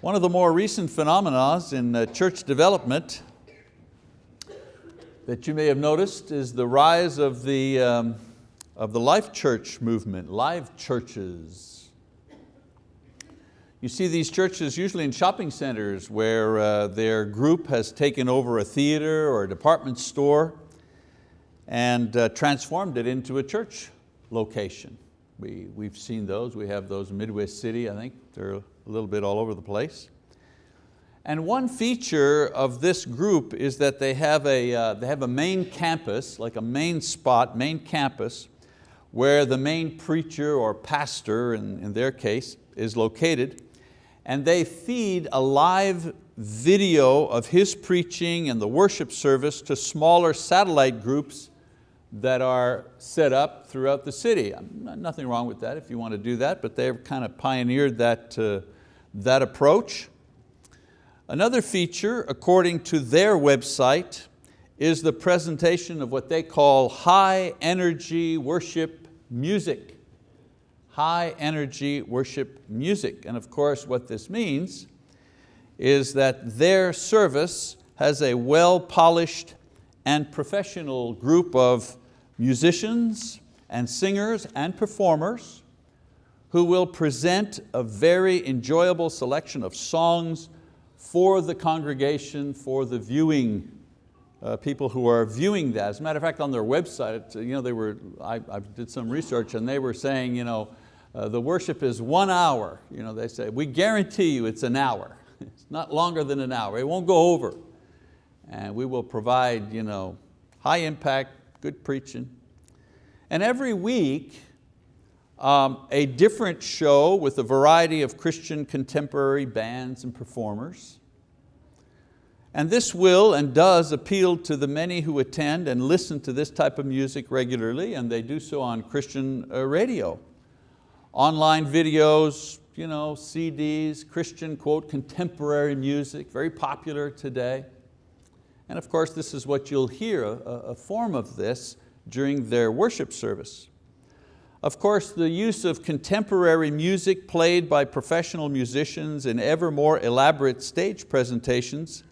One of the more recent phenomena in uh, church development that you may have noticed is the rise of the, um, of the life church movement, live churches. You see these churches usually in shopping centers where uh, their group has taken over a theater or a department store and uh, transformed it into a church location. We, we've seen those, we have those in Midwest City, I think they're a little bit all over the place. And one feature of this group is that they have a, uh, they have a main campus, like a main spot, main campus, where the main preacher or pastor, in, in their case, is located. And they feed a live video of his preaching and the worship service to smaller satellite groups that are set up throughout the city. Nothing wrong with that if you want to do that, but they've kind of pioneered that, uh, that approach. Another feature, according to their website, is the presentation of what they call high energy worship music. High energy worship music. And of course what this means is that their service has a well-polished and professional group of musicians and singers and performers who will present a very enjoyable selection of songs, for the congregation, for the viewing uh, people who are viewing that. As a matter of fact, on their website, you know, they were, I, I did some research and they were saying, you know, uh, the worship is one hour. You know, they say, we guarantee you it's an hour. It's not longer than an hour, it won't go over. And we will provide you know, high impact, good preaching. And every week, um, a different show with a variety of Christian contemporary bands and performers. And this will and does appeal to the many who attend and listen to this type of music regularly, and they do so on Christian uh, radio. Online videos, you know, CDs, Christian, quote, contemporary music, very popular today. And of course, this is what you'll hear, a, a form of this during their worship service. Of course, the use of contemporary music played by professional musicians in ever more elaborate stage presentations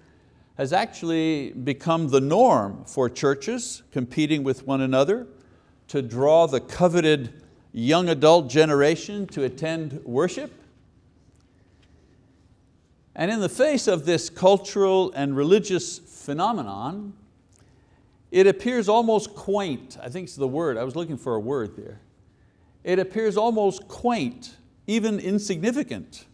has actually become the norm for churches competing with one another to draw the coveted young adult generation to attend worship. And in the face of this cultural and religious phenomenon, it appears almost quaint, I think it's the word, I was looking for a word there. It appears almost quaint, even insignificant,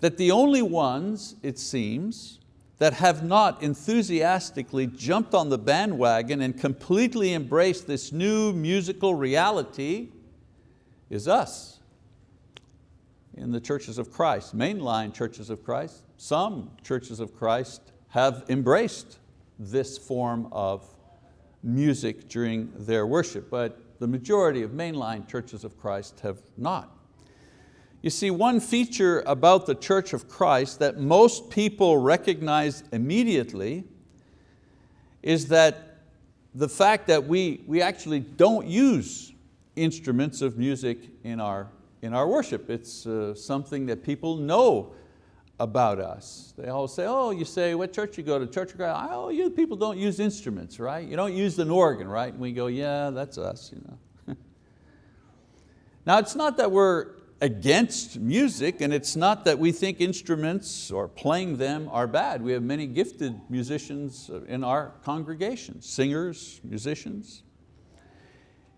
that the only ones, it seems, that have not enthusiastically jumped on the bandwagon and completely embraced this new musical reality is us in the churches of Christ, mainline churches of Christ. Some churches of Christ have embraced this form of music during their worship, but the majority of mainline churches of Christ have not. You see, one feature about the Church of Christ that most people recognize immediately is that the fact that we, we actually don't use instruments of music in our, in our worship. It's uh, something that people know about us. They all say, oh, you say, what church you go to? Church of Christ? Oh, you people don't use instruments, right? You don't use an organ, right? And we go, yeah, that's us. You know. now it's not that we're against music and it's not that we think instruments or playing them are bad. We have many gifted musicians in our congregation, singers, musicians.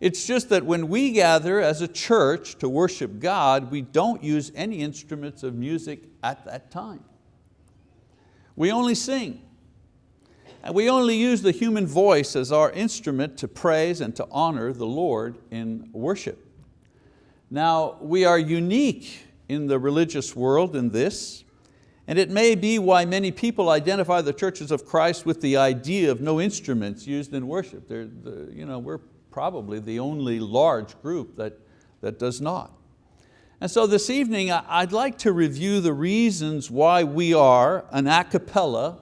It's just that when we gather as a church to worship God, we don't use any instruments of music at that time. We only sing. And we only use the human voice as our instrument to praise and to honor the Lord in worship. Now, we are unique in the religious world in this, and it may be why many people identify the churches of Christ with the idea of no instruments used in worship. You know, we're probably the only large group that, that does not. And so this evening I'd like to review the reasons why we are an a cappella,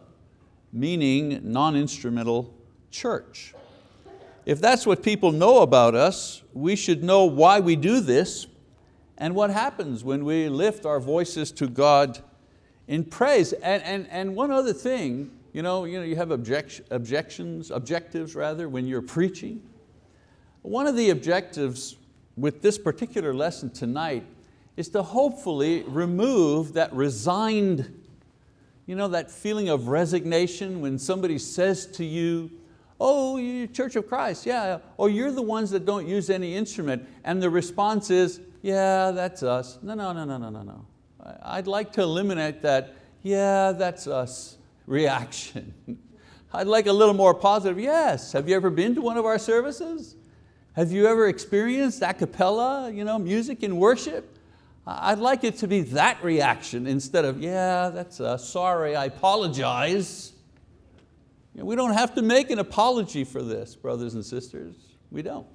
meaning non-instrumental church. If that's what people know about us, we should know why we do this and what happens when we lift our voices to God in praise. And, and, and one other thing, you know, you, know, you have object, objections, objectives rather, when you're preaching. One of the objectives with this particular lesson tonight is to hopefully remove that resigned, you know, that feeling of resignation when somebody says to you, oh, you Church of Christ, yeah, oh, you're the ones that don't use any instrument. And the response is, yeah, that's us. No, no, no, no, no, no, no. I'd like to eliminate that, yeah, that's us reaction. I'd like a little more positive, yes. Have you ever been to one of our services? Have you ever experienced a cappella you know, music in worship? I'd like it to be that reaction instead of, yeah, that's us, sorry, I apologize. You know, we don't have to make an apology for this, brothers and sisters. We don't.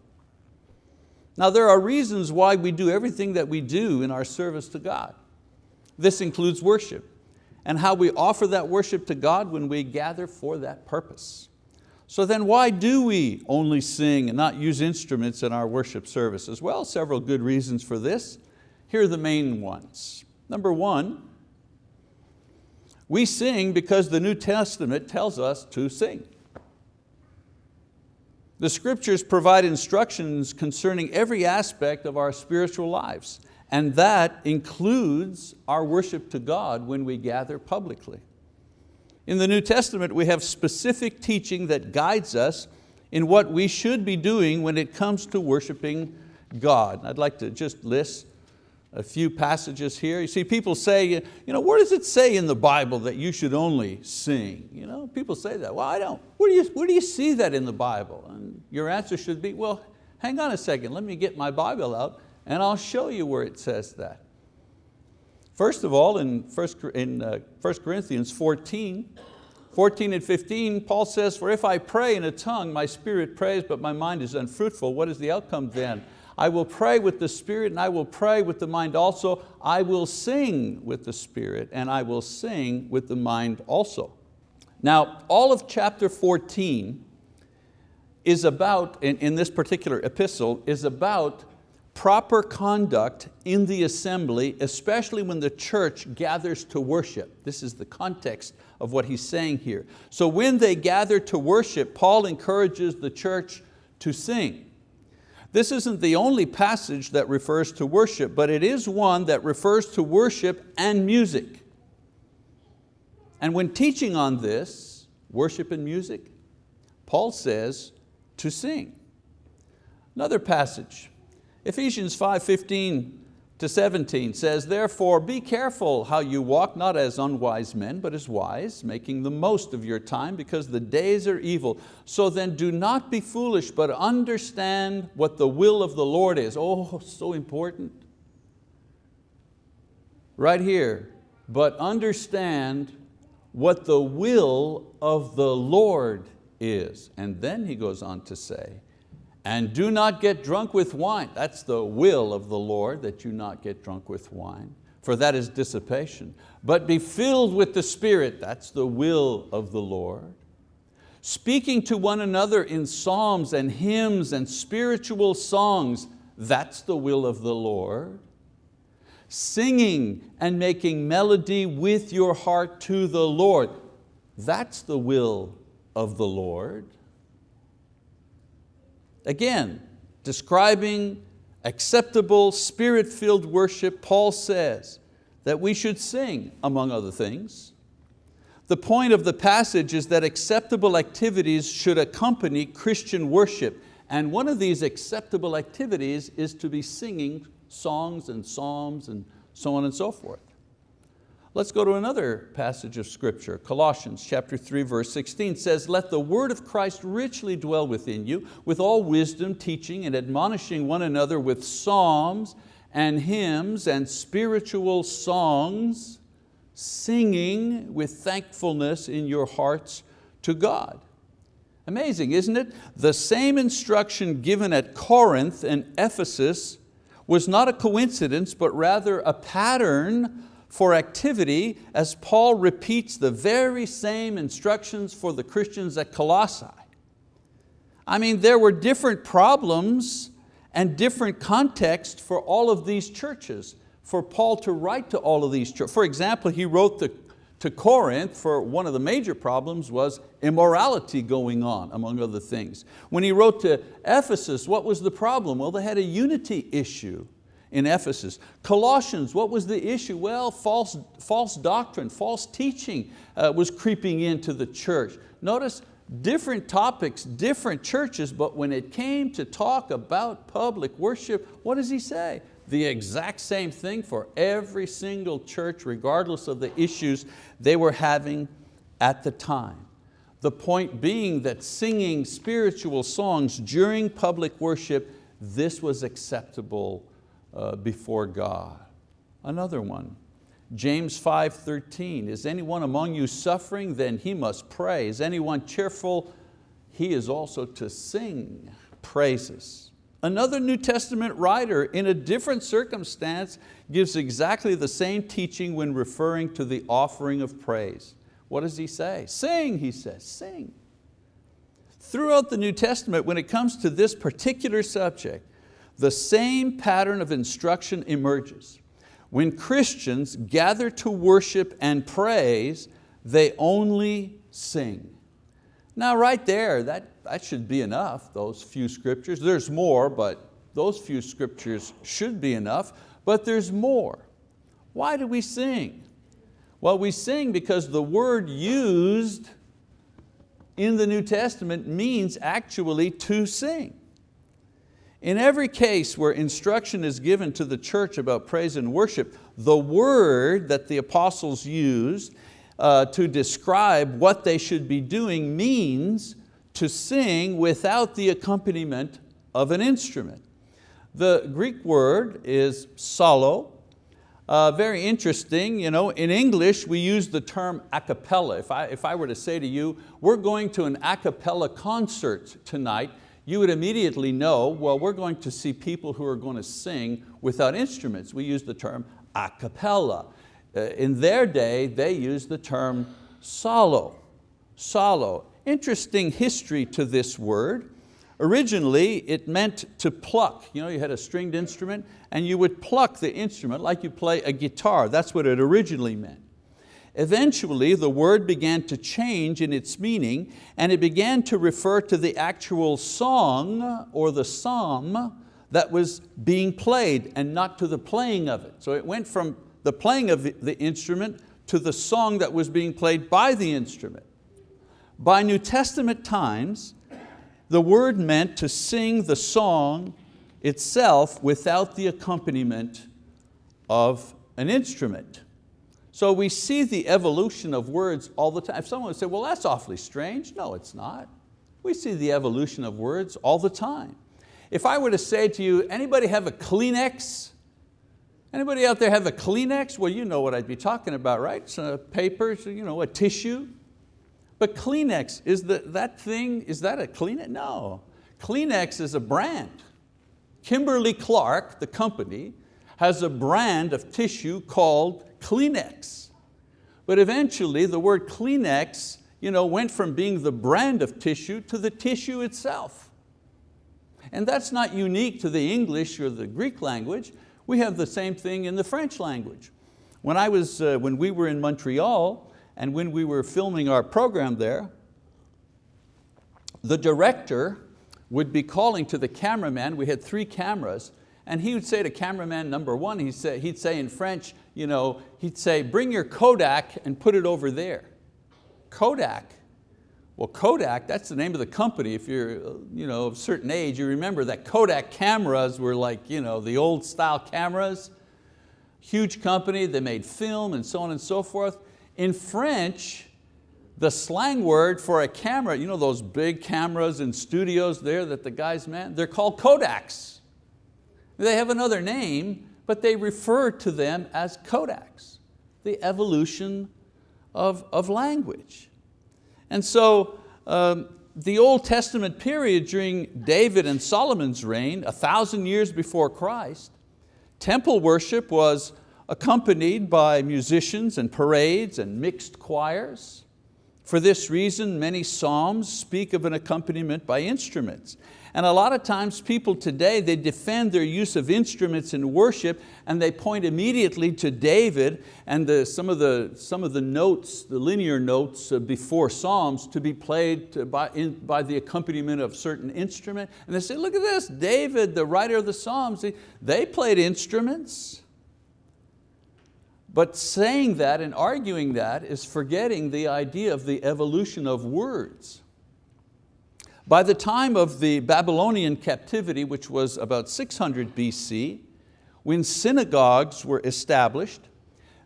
Now there are reasons why we do everything that we do in our service to God. This includes worship and how we offer that worship to God when we gather for that purpose. So then why do we only sing and not use instruments in our worship services? Well, several good reasons for this. Here are the main ones. Number one, we sing because the New Testament tells us to sing. The scriptures provide instructions concerning every aspect of our spiritual lives, and that includes our worship to God when we gather publicly. In the New Testament, we have specific teaching that guides us in what we should be doing when it comes to worshiping God. I'd like to just list a few passages here. You see, people say, you know, where does it say in the Bible that you should only sing? You know, people say that. Well, I don't. Where do you, where do you see that in the Bible? And your answer should be, well, hang on a second, let me get my Bible out and I'll show you where it says that. First of all, in 1 in, uh, Corinthians 14, 14 and 15, Paul says, for if I pray in a tongue, my spirit prays, but my mind is unfruitful. What is the outcome then? I will pray with the spirit and I will pray with the mind also. I will sing with the spirit and I will sing with the mind also. Now, all of chapter 14 is about, in, in this particular epistle, is about proper conduct in the assembly, especially when the church gathers to worship. This is the context of what he's saying here. So when they gather to worship, Paul encourages the church to sing. This isn't the only passage that refers to worship, but it is one that refers to worship and music. And when teaching on this, worship and music, Paul says to sing. Another passage, Ephesians 5:15 to 17 says, Therefore be careful how you walk, not as unwise men, but as wise, making the most of your time, because the days are evil. So then do not be foolish, but understand what the will of the Lord is. Oh, so important. Right here, but understand what the will of the Lord is. And then he goes on to say, and do not get drunk with wine. That's the will of the Lord, that you not get drunk with wine, for that is dissipation. But be filled with the Spirit, that's the will of the Lord. Speaking to one another in psalms and hymns and spiritual songs, that's the will of the Lord. Singing and making melody with your heart to the Lord, that's the will of the Lord. Again, describing acceptable, spirit-filled worship, Paul says that we should sing, among other things. The point of the passage is that acceptable activities should accompany Christian worship, and one of these acceptable activities is to be singing songs and psalms and so on and so forth. Let's go to another passage of scripture. Colossians chapter 3 verse 16 says, let the word of Christ richly dwell within you, with all wisdom, teaching and admonishing one another with psalms and hymns and spiritual songs, singing with thankfulness in your hearts to God. Amazing, isn't it? The same instruction given at Corinth and Ephesus was not a coincidence, but rather a pattern for activity as Paul repeats the very same instructions for the Christians at Colossae. I mean, there were different problems and different contexts for all of these churches, for Paul to write to all of these churches. For example, he wrote to Corinth for one of the major problems was immorality going on, among other things. When he wrote to Ephesus, what was the problem? Well, they had a unity issue in Ephesus. Colossians, what was the issue? Well, false, false doctrine, false teaching uh, was creeping into the church. Notice different topics, different churches, but when it came to talk about public worship, what does he say? The exact same thing for every single church, regardless of the issues they were having at the time. The point being that singing spiritual songs during public worship, this was acceptable uh, before God. Another one, James 5.13, is anyone among you suffering? Then he must pray. Is anyone cheerful? He is also to sing praises. Another New Testament writer in a different circumstance gives exactly the same teaching when referring to the offering of praise. What does he say? Sing, he says, sing. Throughout the New Testament, when it comes to this particular subject, the same pattern of instruction emerges. When Christians gather to worship and praise, they only sing. Now right there, that, that should be enough, those few scriptures. There's more, but those few scriptures should be enough, but there's more. Why do we sing? Well, we sing because the word used in the New Testament means actually to sing. In every case where instruction is given to the church about praise and worship, the word that the apostles used uh, to describe what they should be doing means to sing without the accompaniment of an instrument. The Greek word is psallo. Uh, very interesting, you know, in English we use the term a cappella. If I, if I were to say to you, we're going to an a cappella concert tonight, you would immediately know, well, we're going to see people who are going to sing without instruments. We use the term a cappella. Uh, in their day, they used the term psallo, psallo. Interesting history to this word. Originally, it meant to pluck. You know, you had a stringed instrument and you would pluck the instrument like you play a guitar. That's what it originally meant. Eventually, the word began to change in its meaning and it began to refer to the actual song or the psalm that was being played and not to the playing of it. So it went from the playing of the instrument to the song that was being played by the instrument. By New Testament times, the word meant to sing the song itself without the accompaniment of an instrument. So we see the evolution of words all the time. If someone would say, well, that's awfully strange. No, it's not. We see the evolution of words all the time. If I were to say to you, anybody have a Kleenex? Anybody out there have a Kleenex? Well, you know what I'd be talking about, right? Some paper, you know, a tissue. But Kleenex, is the, that thing, is that a Kleenex? No. Kleenex is a brand. Kimberly Clark, the company, has a brand of tissue called Kleenex. But eventually the word Kleenex you know, went from being the brand of tissue to the tissue itself. And that's not unique to the English or the Greek language. We have the same thing in the French language. When, I was, uh, when we were in Montreal and when we were filming our program there, the director would be calling to the cameraman, we had three cameras, and he would say to cameraman number one, he'd say, he'd say in French, you know, he'd say, bring your Kodak and put it over there. Kodak, well, Kodak, that's the name of the company. If you're you know, of a certain age, you remember that Kodak cameras were like you know, the old style cameras. Huge company, they made film and so on and so forth. In French, the slang word for a camera, you know those big cameras in studios there that the guys man, they're called Kodaks. They have another name, but they refer to them as Kodaks, the evolution of, of language. And so um, the Old Testament period during David and Solomon's reign, a thousand years before Christ, temple worship was accompanied by musicians and parades and mixed choirs. For this reason, many psalms speak of an accompaniment by instruments. And a lot of times people today, they defend their use of instruments in worship and they point immediately to David and the, some, of the, some of the notes, the linear notes before Psalms to be played by, in, by the accompaniment of certain instrument. And they say, look at this, David, the writer of the Psalms, they played instruments. But saying that and arguing that is forgetting the idea of the evolution of words. By the time of the Babylonian captivity, which was about 600 BC, when synagogues were established,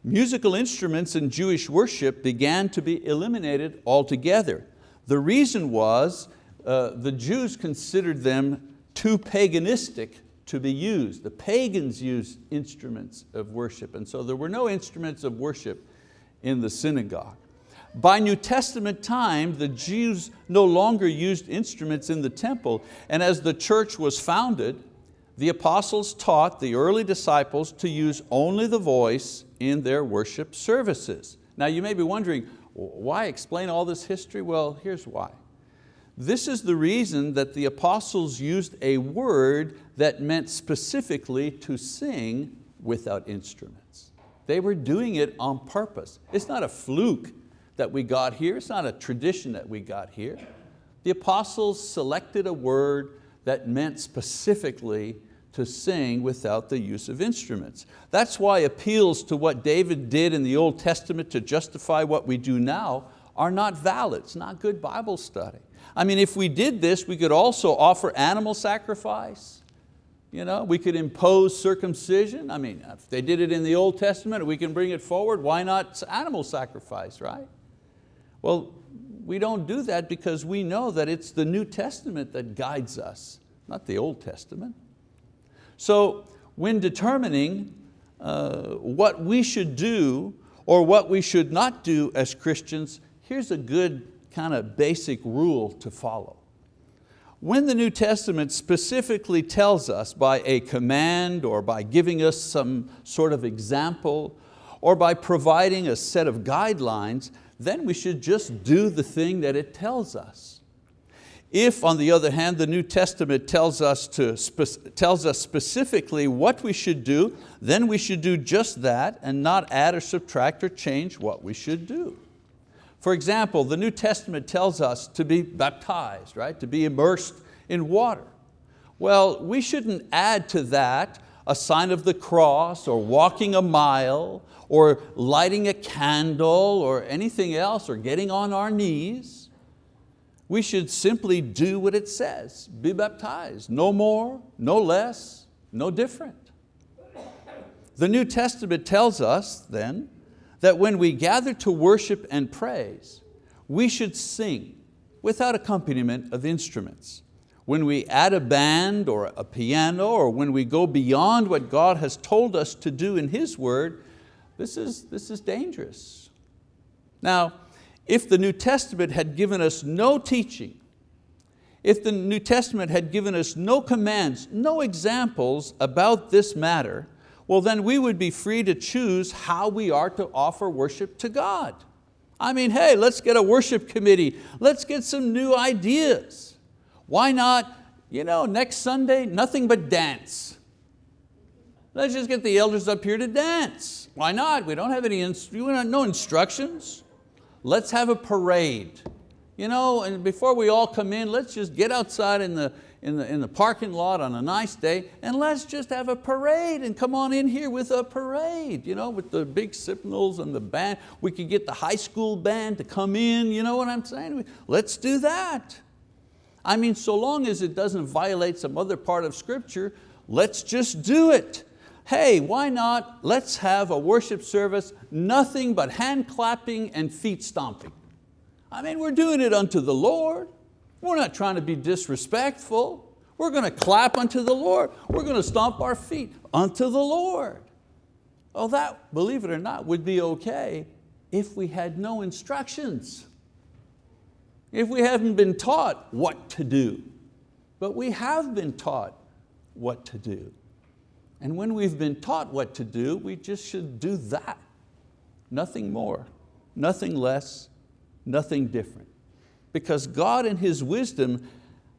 musical instruments in Jewish worship began to be eliminated altogether. The reason was uh, the Jews considered them too paganistic to be used. The pagans used instruments of worship, and so there were no instruments of worship in the synagogue. By New Testament time, the Jews no longer used instruments in the temple, and as the church was founded, the apostles taught the early disciples to use only the voice in their worship services. Now you may be wondering, why explain all this history? Well, here's why. This is the reason that the apostles used a word that meant specifically to sing without instruments. They were doing it on purpose. It's not a fluke that we got here. It's not a tradition that we got here. The apostles selected a word that meant specifically to sing without the use of instruments. That's why appeals to what David did in the Old Testament to justify what we do now are not valid. It's not good Bible study. I mean, if we did this, we could also offer animal sacrifice. You know, we could impose circumcision. I mean, if they did it in the Old Testament, we can bring it forward, why not animal sacrifice, right? Well, we don't do that because we know that it's the New Testament that guides us, not the Old Testament. So when determining uh, what we should do or what we should not do as Christians, here's a good kind of basic rule to follow. When the New Testament specifically tells us by a command or by giving us some sort of example or by providing a set of guidelines, then we should just do the thing that it tells us. If, on the other hand, the New Testament tells us, to, tells us specifically what we should do, then we should do just that and not add or subtract or change what we should do. For example, the New Testament tells us to be baptized, right? to be immersed in water. Well, we shouldn't add to that a sign of the cross or walking a mile or lighting a candle or anything else or getting on our knees. We should simply do what it says, be baptized, no more, no less, no different. The New Testament tells us then that when we gather to worship and praise, we should sing without accompaniment of instruments. When we add a band or a piano or when we go beyond what God has told us to do in His word, this is, this is dangerous. Now, if the New Testament had given us no teaching, if the New Testament had given us no commands, no examples about this matter, well then we would be free to choose how we are to offer worship to God. I mean, hey, let's get a worship committee. Let's get some new ideas. Why not, you know, next Sunday, nothing but dance. Let's just get the elders up here to dance. Why not? We don't have any, no instructions. Let's have a parade. You know, and before we all come in, let's just get outside in the, in the, in the parking lot on a nice day and let's just have a parade and come on in here with a parade, you know, with the big signals and the band. We could get the high school band to come in, you know what I'm saying? Let's do that. I mean, so long as it doesn't violate some other part of scripture, let's just do it. Hey, why not? Let's have a worship service, nothing but hand clapping and feet stomping. I mean, we're doing it unto the Lord. We're not trying to be disrespectful. We're going to clap unto the Lord. We're going to stomp our feet unto the Lord. Oh, that, believe it or not, would be okay if we had no instructions if we haven't been taught what to do. But we have been taught what to do. And when we've been taught what to do, we just should do that. Nothing more, nothing less, nothing different. Because God in His wisdom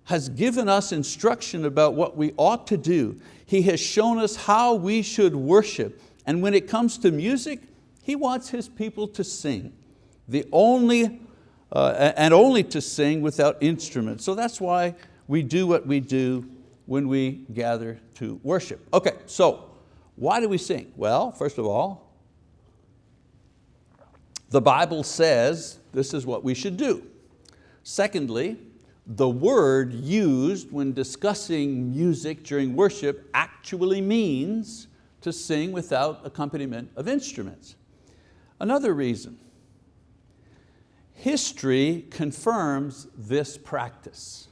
has given us instruction about what we ought to do. He has shown us how we should worship. And when it comes to music, He wants His people to sing. The only, uh, and only to sing without instruments. So that's why we do what we do when we gather to worship. Okay, so why do we sing? Well, first of all, the Bible says this is what we should do. Secondly, the word used when discussing music during worship actually means to sing without accompaniment of instruments. Another reason, history confirms this practice.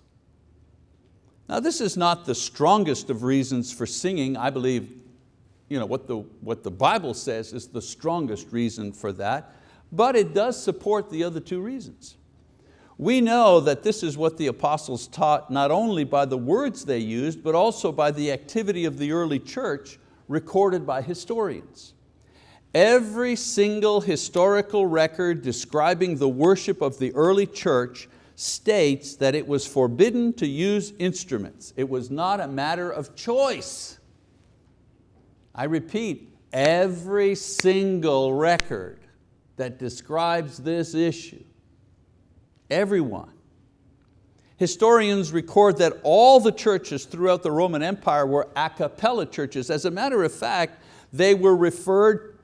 Now this is not the strongest of reasons for singing. I believe you know, what, the, what the Bible says is the strongest reason for that, but it does support the other two reasons. We know that this is what the apostles taught not only by the words they used, but also by the activity of the early church recorded by historians. Every single historical record describing the worship of the early church states that it was forbidden to use instruments. It was not a matter of choice. I repeat, every single record that describes this issue everyone. Historians record that all the churches throughout the Roman Empire were a cappella churches. As a matter of fact, they were referred,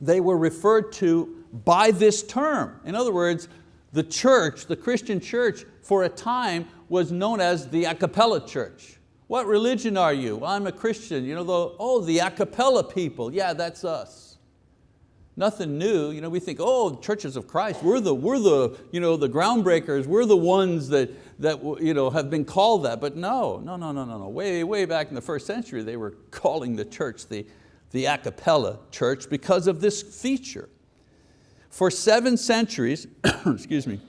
they were referred to by this term. In other words, the church, the Christian church, for a time was known as the a cappella church. What religion are you? I'm a Christian. You know, the, oh, the a cappella people. Yeah, that's us nothing new. You know, we think, oh, churches of Christ, we're the, we're the, you know, the groundbreakers, we're the ones that, that you know, have been called that. But no, no, no, no, no, no. Way, way back in the first century, they were calling the church the, the a cappella church because of this feature. For seven centuries, excuse me,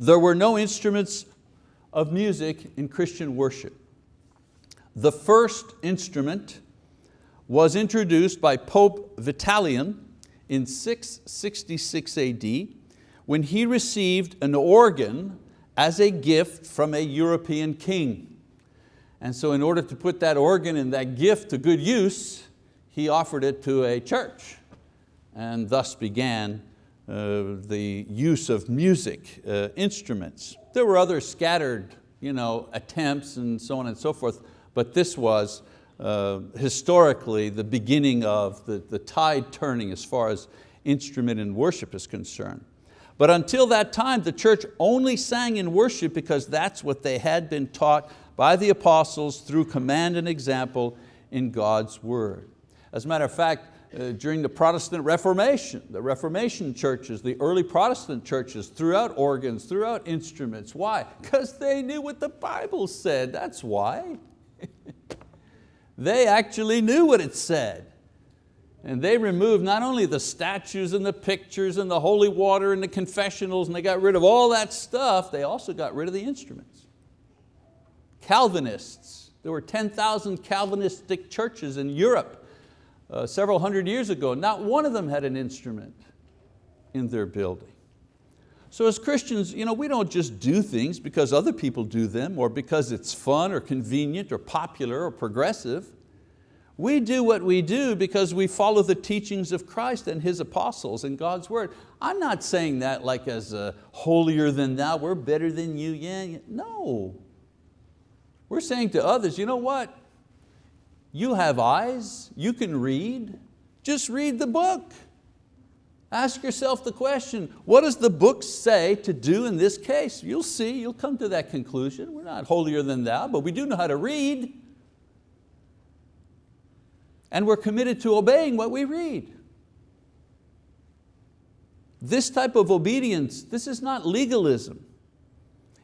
there were no instruments of music in Christian worship. The first instrument was introduced by Pope Vitalian in 666 AD when he received an organ as a gift from a European king. And so in order to put that organ and that gift to good use, he offered it to a church and thus began uh, the use of music uh, instruments. There were other scattered you know, attempts and so on and so forth, but this was uh, historically the beginning of the, the tide turning as far as instrument in worship is concerned. But until that time, the church only sang in worship because that's what they had been taught by the apostles through command and example in God's word. As a matter of fact, uh, during the Protestant Reformation, the Reformation churches, the early Protestant churches threw out organs, threw out instruments. Why? Because they knew what the Bible said, that's why. They actually knew what it said. And they removed not only the statues and the pictures and the holy water and the confessionals and they got rid of all that stuff, they also got rid of the instruments. Calvinists, there were 10,000 Calvinistic churches in Europe uh, several hundred years ago. Not one of them had an instrument in their building. So as Christians, you know, we don't just do things because other people do them or because it's fun or convenient or popular or progressive. We do what we do because we follow the teachings of Christ and His apostles and God's word. I'm not saying that like as holier than thou, we're better than you, yeah, no. We're saying to others, you know what? You have eyes, you can read, just read the book. Ask yourself the question, what does the book say to do in this case? You'll see, you'll come to that conclusion. We're not holier than thou, but we do know how to read. And we're committed to obeying what we read. This type of obedience, this is not legalism.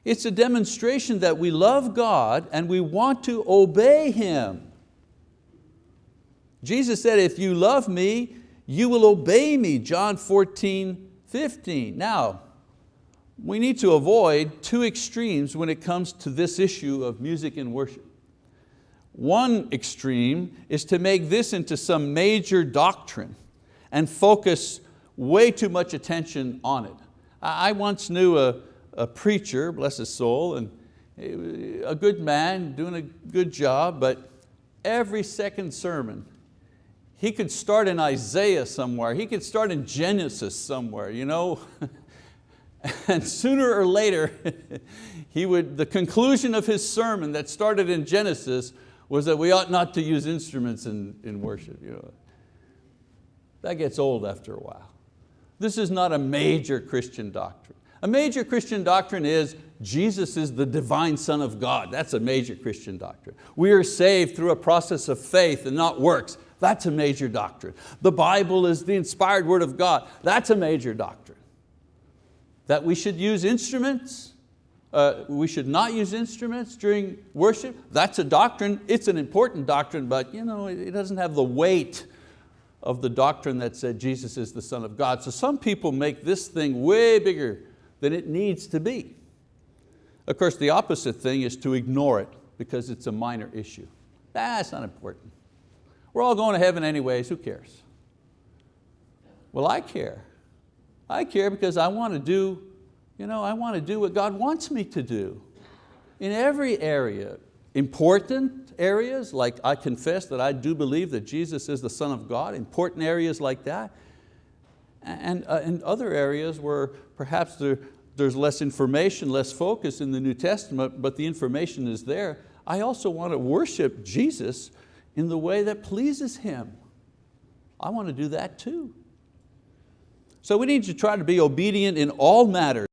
It's a demonstration that we love God and we want to obey Him. Jesus said, if you love me, you will obey me, John 14, 15. Now, we need to avoid two extremes when it comes to this issue of music and worship. One extreme is to make this into some major doctrine and focus way too much attention on it. I once knew a, a preacher, bless his soul, and a good man, doing a good job, but every second sermon, he could start in Isaiah somewhere, he could start in Genesis somewhere, you know? and sooner or later, he would, the conclusion of his sermon that started in Genesis was that we ought not to use instruments in, in worship. You know? That gets old after a while. This is not a major Christian doctrine. A major Christian doctrine is Jesus is the divine Son of God. That's a major Christian doctrine. We are saved through a process of faith and not works. That's a major doctrine. The Bible is the inspired word of God. That's a major doctrine. That we should use instruments, uh, we should not use instruments during worship, that's a doctrine. It's an important doctrine, but you know, it doesn't have the weight of the doctrine that said Jesus is the Son of God. So some people make this thing way bigger than it needs to be. Of course, the opposite thing is to ignore it because it's a minor issue. That's not important. We're all going to heaven anyways, who cares? Well, I care. I care because I want to do, you know, I want to do what God wants me to do. In every area, important areas like I confess that I do believe that Jesus is the Son of God, important areas like that, and, uh, and other areas where perhaps there, there's less information, less focus in the New Testament, but the information is there. I also want to worship Jesus in the way that pleases Him. I want to do that too. So we need to try to be obedient in all matters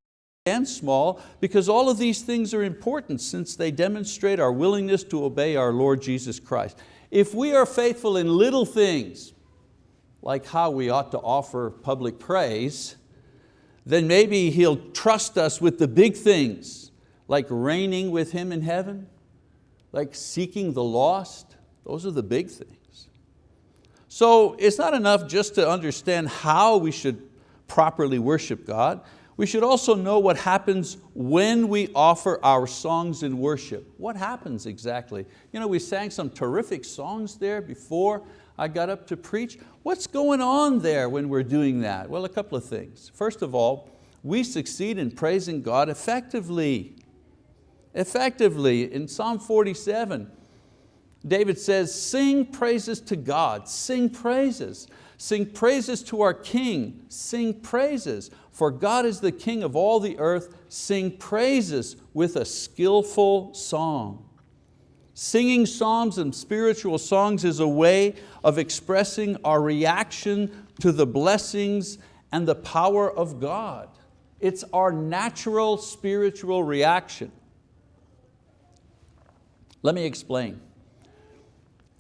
and small because all of these things are important since they demonstrate our willingness to obey our Lord Jesus Christ. If we are faithful in little things, like how we ought to offer public praise, then maybe He'll trust us with the big things, like reigning with Him in heaven, like seeking the lost. Those are the big things. So it's not enough just to understand how we should properly worship God. We should also know what happens when we offer our songs in worship. What happens exactly? You know, we sang some terrific songs there before, I got up to preach. What's going on there when we're doing that? Well, a couple of things. First of all, we succeed in praising God effectively. Effectively, in Psalm 47, David says, sing praises to God, sing praises. Sing praises to our King, sing praises. For God is the King of all the earth, sing praises with a skillful song. Singing psalms and spiritual songs is a way of expressing our reaction to the blessings and the power of God. It's our natural spiritual reaction. Let me explain.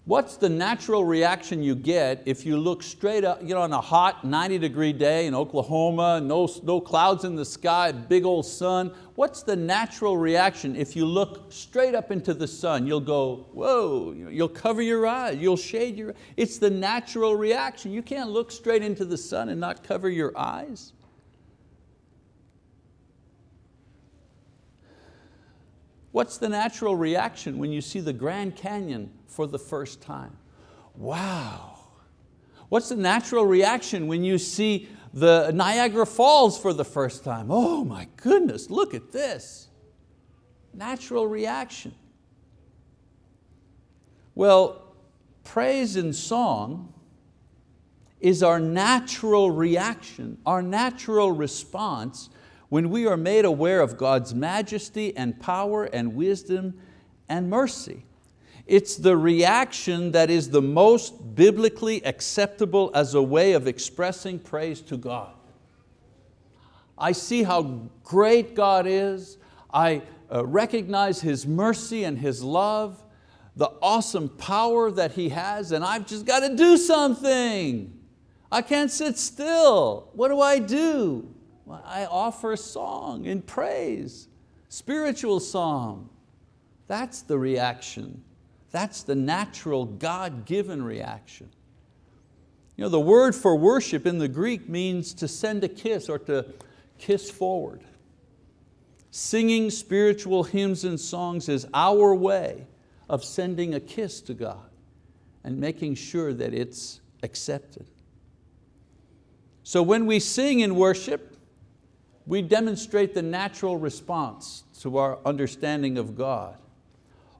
What's the natural reaction you get if you look straight up you know, on a hot 90 degree day in Oklahoma, no, no clouds in the sky, big old sun? What's the natural reaction if you look straight up into the sun? You'll go, whoa, you'll cover your eyes, you'll shade your It's the natural reaction. You can't look straight into the sun and not cover your eyes. What's the natural reaction when you see the Grand Canyon for the first time? Wow. What's the natural reaction when you see the Niagara Falls for the first time? Oh my goodness, look at this. Natural reaction. Well, praise and song is our natural reaction, our natural response when we are made aware of God's majesty and power and wisdom and mercy. It's the reaction that is the most biblically acceptable as a way of expressing praise to God. I see how great God is. I uh, recognize His mercy and His love, the awesome power that He has, and I've just got to do something. I can't sit still. What do I do? I offer a song in praise, spiritual song. That's the reaction. That's the natural God-given reaction. You know, the word for worship in the Greek means to send a kiss or to kiss forward. Singing spiritual hymns and songs is our way of sending a kiss to God and making sure that it's accepted. So when we sing in worship, we demonstrate the natural response to our understanding of God.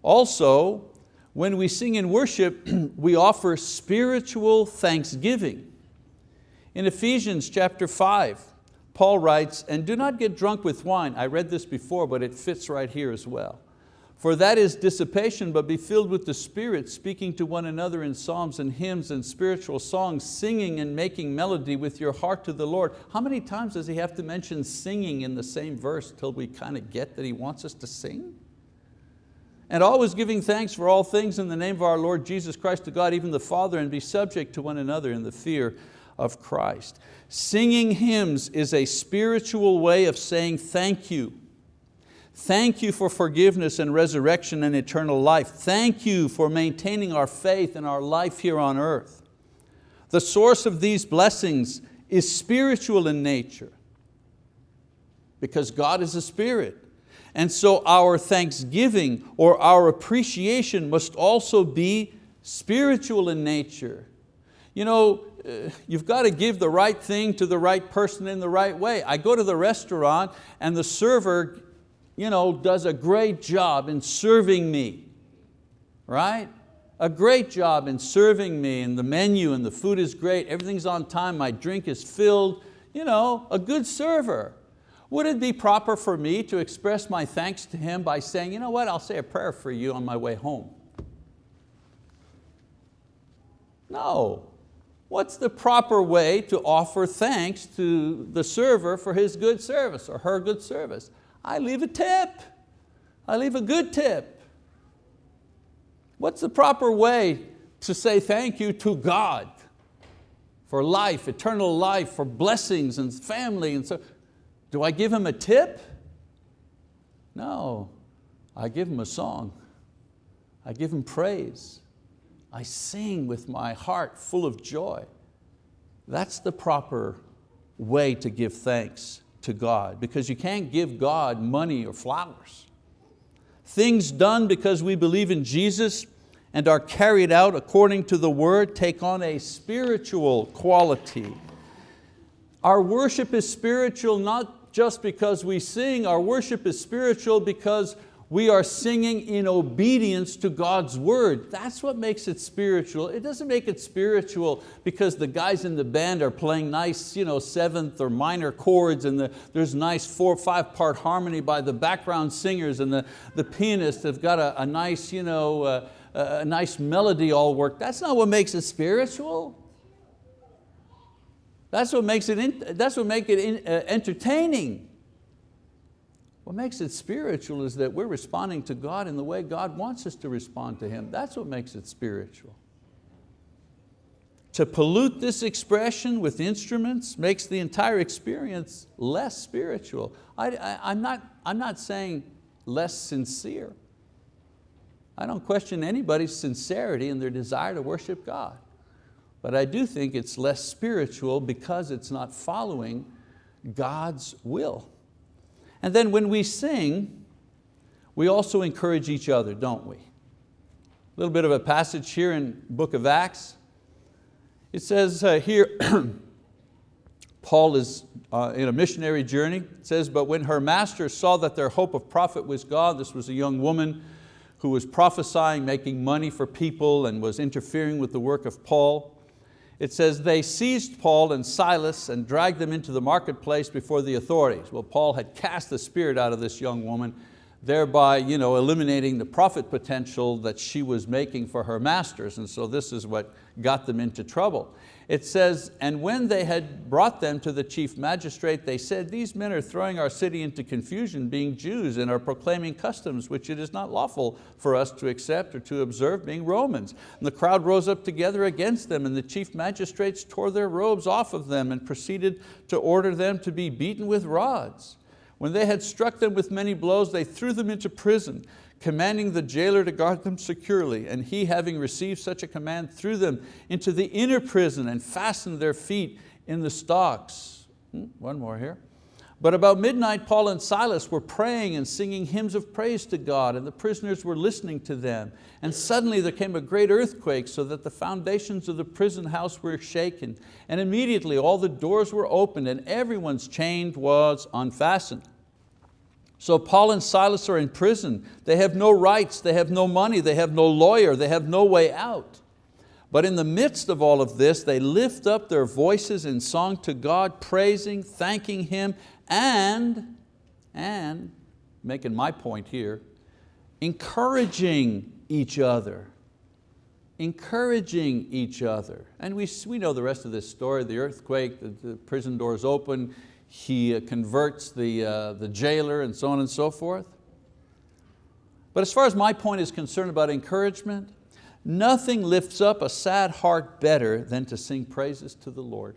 Also, when we sing in worship, we offer spiritual thanksgiving. In Ephesians chapter 5, Paul writes, and do not get drunk with wine. I read this before, but it fits right here as well. For that is dissipation, but be filled with the Spirit, speaking to one another in psalms and hymns and spiritual songs, singing and making melody with your heart to the Lord. How many times does he have to mention singing in the same verse till we kind of get that he wants us to sing? And always giving thanks for all things in the name of our Lord Jesus Christ to God, even the Father, and be subject to one another in the fear of Christ. Singing hymns is a spiritual way of saying thank you Thank you for forgiveness and resurrection and eternal life. Thank you for maintaining our faith and our life here on earth. The source of these blessings is spiritual in nature because God is a spirit. And so our thanksgiving or our appreciation must also be spiritual in nature. You know, uh, you've got to give the right thing to the right person in the right way. I go to the restaurant and the server you know, does a great job in serving me, right? A great job in serving me and the menu and the food is great, everything's on time, my drink is filled, you know, a good server. Would it be proper for me to express my thanks to him by saying, you know what, I'll say a prayer for you on my way home? No. What's the proper way to offer thanks to the server for his good service or her good service? I leave a tip. I leave a good tip. What's the proper way to say thank you to God for life, eternal life, for blessings and family and so? Do I give him a tip? No, I give him a song. I give him praise. I sing with my heart full of joy. That's the proper way to give thanks to God because you can't give God money or flowers. Things done because we believe in Jesus and are carried out according to the word take on a spiritual quality. Our worship is spiritual not just because we sing, our worship is spiritual because we are singing in obedience to God's word. That's what makes it spiritual. It doesn't make it spiritual because the guys in the band are playing nice you know, seventh or minor chords and the, there's nice four or five part harmony by the background singers and the, the pianists have got a, a nice, you know, uh, a nice melody all worked. That's not what makes it spiritual. That's what makes it, in, that's what makes it in, uh, entertaining. What makes it spiritual is that we're responding to God in the way God wants us to respond to Him. That's what makes it spiritual. To pollute this expression with instruments makes the entire experience less spiritual. I, am not, I'm not saying less sincere. I don't question anybody's sincerity and their desire to worship God. But I do think it's less spiritual because it's not following God's will. And then when we sing, we also encourage each other, don't we? A little bit of a passage here in book of Acts. It says uh, here, Paul is uh, in a missionary journey. It says, but when her master saw that their hope of profit was God, this was a young woman who was prophesying, making money for people and was interfering with the work of Paul it says, they seized Paul and Silas and dragged them into the marketplace before the authorities. Well, Paul had cast the spirit out of this young woman, thereby you know, eliminating the profit potential that she was making for her masters. And so this is what got them into trouble. It says, and when they had brought them to the chief magistrate, they said, these men are throwing our city into confusion, being Jews, and are proclaiming customs which it is not lawful for us to accept or to observe, being Romans. And the crowd rose up together against them, and the chief magistrates tore their robes off of them and proceeded to order them to be beaten with rods. When they had struck them with many blows, they threw them into prison commanding the jailer to guard them securely. And he, having received such a command, threw them into the inner prison and fastened their feet in the stocks. Hmm, one more here. But about midnight, Paul and Silas were praying and singing hymns of praise to God and the prisoners were listening to them. And suddenly there came a great earthquake so that the foundations of the prison house were shaken. And immediately all the doors were opened and everyone's chain was unfastened. So Paul and Silas are in prison. They have no rights, they have no money, they have no lawyer, they have no way out. But in the midst of all of this, they lift up their voices in song to God, praising, thanking Him, and, and, making my point here, encouraging each other. Encouraging each other. And we, we know the rest of this story, the earthquake, the, the prison doors open, he uh, converts the, uh, the jailer and so on and so forth. But as far as my point is concerned about encouragement, nothing lifts up a sad heart better than to sing praises to the Lord.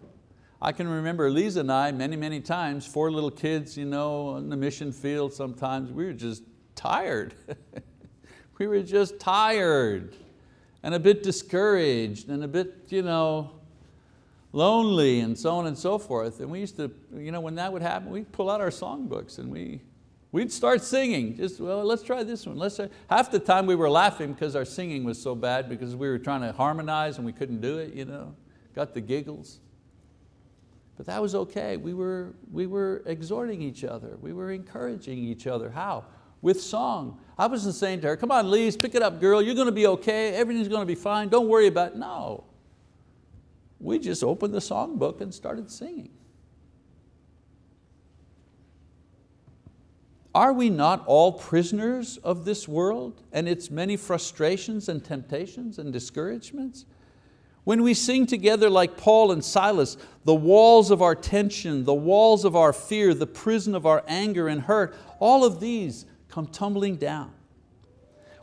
I can remember Lisa and I many, many times, four little kids you know, in the mission field sometimes, we were just tired. we were just tired and a bit discouraged and a bit, you know, lonely and so on and so forth. And we used to, you know, when that would happen, we'd pull out our songbooks and we, we'd start singing. Just, well, let's try this one. Let's try. Half the time we were laughing because our singing was so bad because we were trying to harmonize and we couldn't do it, you know, got the giggles. But that was okay. We were, we were exhorting each other. We were encouraging each other. How? With song. I wasn't saying to her, come on Lise, pick it up girl, you're going to be okay, everything's going to be fine, don't worry about it. No, we just opened the songbook and started singing. Are we not all prisoners of this world and its many frustrations and temptations and discouragements? When we sing together like Paul and Silas, the walls of our tension, the walls of our fear, the prison of our anger and hurt, all of these come tumbling down.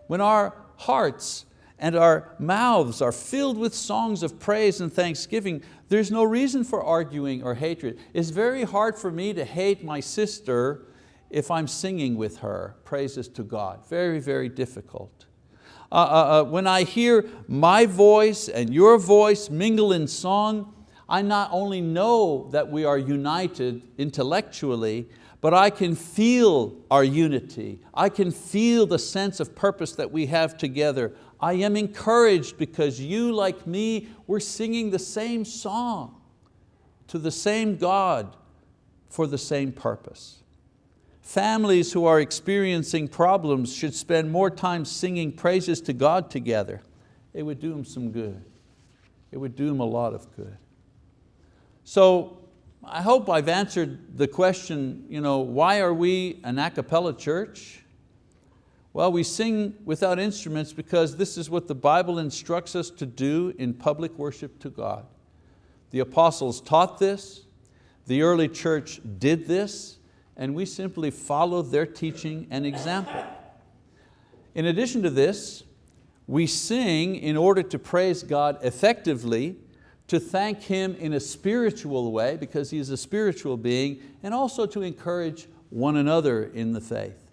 When our hearts and our mouths are filled with songs of praise and thanksgiving, there's no reason for arguing or hatred. It's very hard for me to hate my sister if I'm singing with her, praises to God. Very, very difficult. Uh, uh, uh, when I hear my voice and your voice mingle in song, I not only know that we are united intellectually, but I can feel our unity. I can feel the sense of purpose that we have together. I am encouraged because you, like me, we're singing the same song to the same God for the same purpose. Families who are experiencing problems should spend more time singing praises to God together. It would do them some good. It would do them a lot of good. So I hope I've answered the question, you know, why are we an a cappella church? Well, we sing without instruments because this is what the Bible instructs us to do in public worship to God. The apostles taught this, the early church did this, and we simply follow their teaching and example. In addition to this, we sing in order to praise God effectively, to thank Him in a spiritual way because He is a spiritual being, and also to encourage one another in the faith.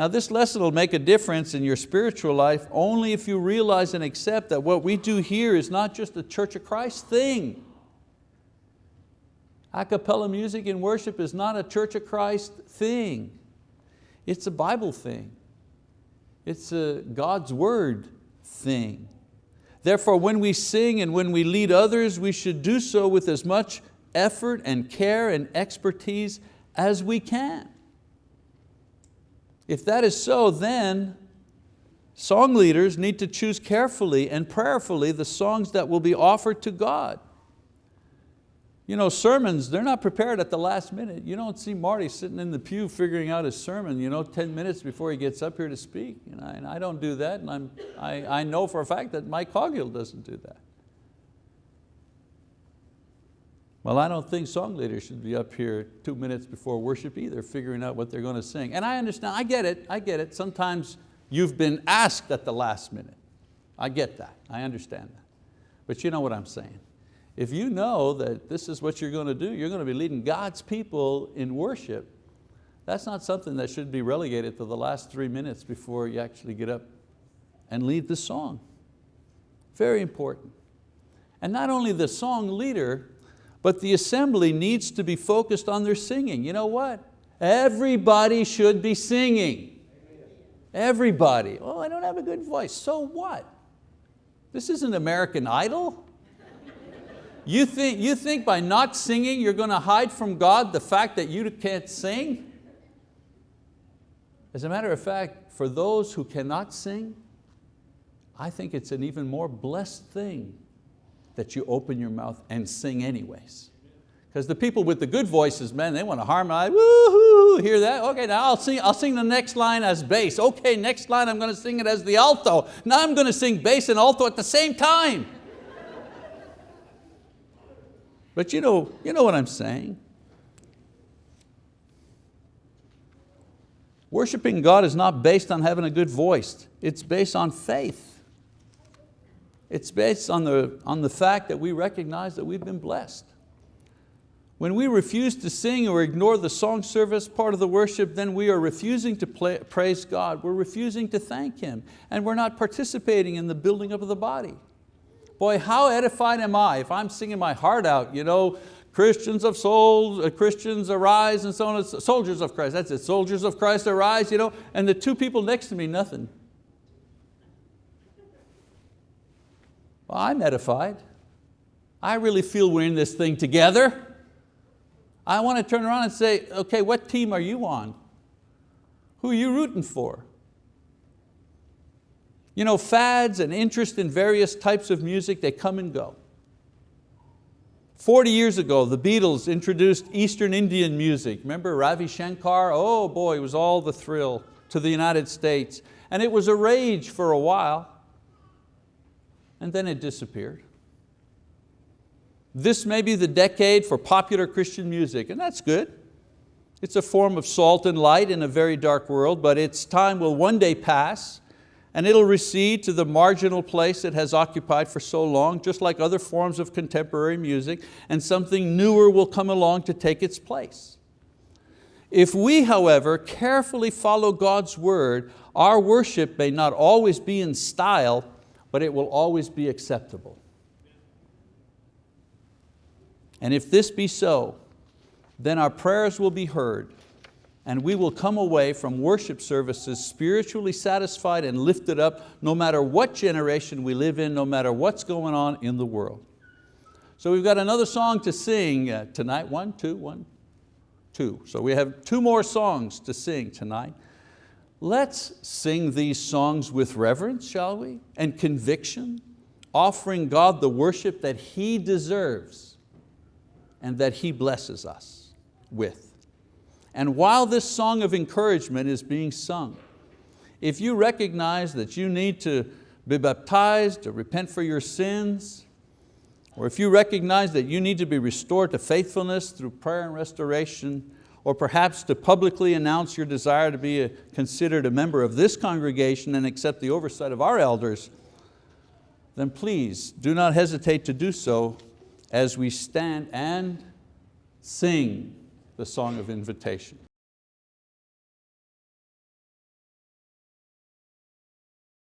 Now this lesson will make a difference in your spiritual life only if you realize and accept that what we do here is not just a Church of Christ thing. A cappella music in worship is not a Church of Christ thing. It's a Bible thing. It's a God's word thing. Therefore, when we sing and when we lead others, we should do so with as much effort and care and expertise as we can. If that is so, then song leaders need to choose carefully and prayerfully the songs that will be offered to God. You know, sermons, they're not prepared at the last minute. You don't see Marty sitting in the pew figuring out his sermon you know, 10 minutes before he gets up here to speak. And I don't do that, and I'm, I, I know for a fact that Mike Coghill doesn't do that. Well, I don't think song leaders should be up here two minutes before worship either, figuring out what they're going to sing. And I understand, I get it, I get it. Sometimes you've been asked at the last minute. I get that, I understand that. But you know what I'm saying. If you know that this is what you're going to do, you're going to be leading God's people in worship, that's not something that should be relegated to the last three minutes before you actually get up and lead the song. Very important. And not only the song leader, But the assembly needs to be focused on their singing. You know what? Everybody should be singing. Everybody. Oh, I don't have a good voice. So what? This isn't American Idol. You think, you think by not singing you're going to hide from God the fact that you can't sing? As a matter of fact, for those who cannot sing, I think it's an even more blessed thing that you open your mouth and sing anyways. Because the people with the good voices, man, they want to harmonize, woohoo, hear that? Okay, now I'll sing, I'll sing the next line as bass. Okay, next line I'm going to sing it as the alto. Now I'm going to sing bass and alto at the same time. But you know, you know what I'm saying. Worshiping God is not based on having a good voice. It's based on faith. It's based on the, on the fact that we recognize that we've been blessed. When we refuse to sing or ignore the song service part of the worship, then we are refusing to play, praise God. We're refusing to thank Him. And we're not participating in the building up of the body. Boy, how edified am I if I'm singing my heart out, you know, Christians of souls, uh, Christians arise and so on, soldiers of Christ, that's it, soldiers of Christ arise, you know, and the two people next to me, nothing. Well, I'm edified. I really feel we're in this thing together. I want to turn around and say, okay, what team are you on? Who are you rooting for? You know, fads and interest in various types of music, they come and go. 40 years ago, the Beatles introduced Eastern Indian music. Remember Ravi Shankar? Oh boy, it was all the thrill to the United States. And it was a rage for a while, and then it disappeared. This may be the decade for popular Christian music, and that's good. It's a form of salt and light in a very dark world, but its time will one day pass and it'll recede to the marginal place it has occupied for so long, just like other forms of contemporary music, and something newer will come along to take its place. If we, however, carefully follow God's word, our worship may not always be in style, but it will always be acceptable. And if this be so, then our prayers will be heard and we will come away from worship services spiritually satisfied and lifted up no matter what generation we live in, no matter what's going on in the world. So we've got another song to sing uh, tonight. One, two, one, two. So we have two more songs to sing tonight. Let's sing these songs with reverence, shall we? And conviction, offering God the worship that He deserves and that He blesses us with. And while this song of encouragement is being sung, if you recognize that you need to be baptized to repent for your sins, or if you recognize that you need to be restored to faithfulness through prayer and restoration, or perhaps to publicly announce your desire to be a, considered a member of this congregation and accept the oversight of our elders, then please do not hesitate to do so as we stand and sing the song of invitation.